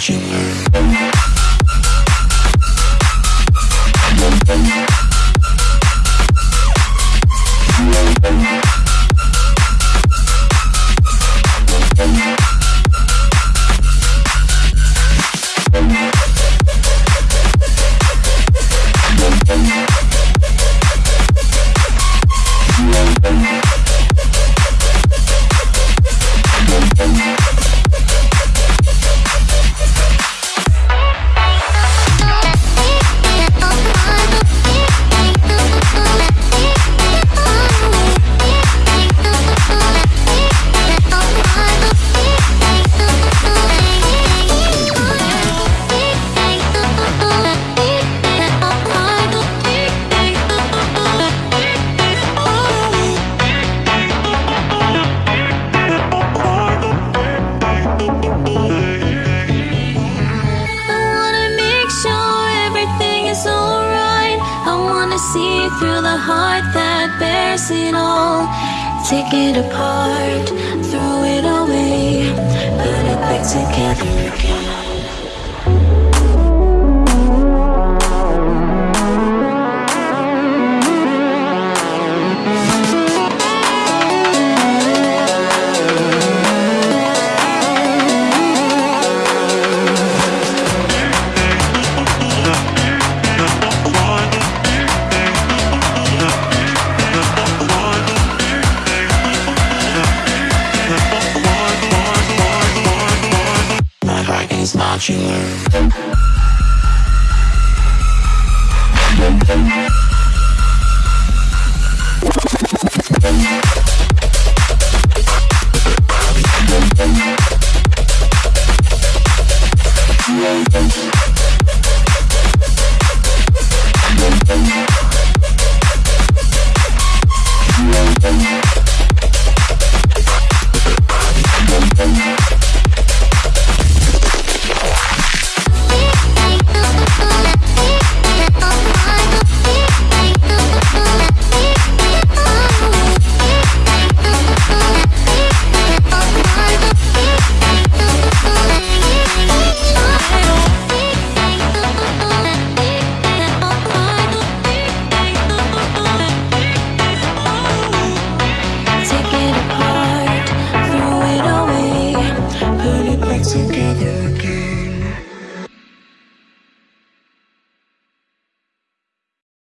watching her. Wanna see through the heart that bears it all. Take it apart, throw it away, put it back together again. Is modular.